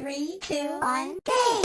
Three, two, one, go!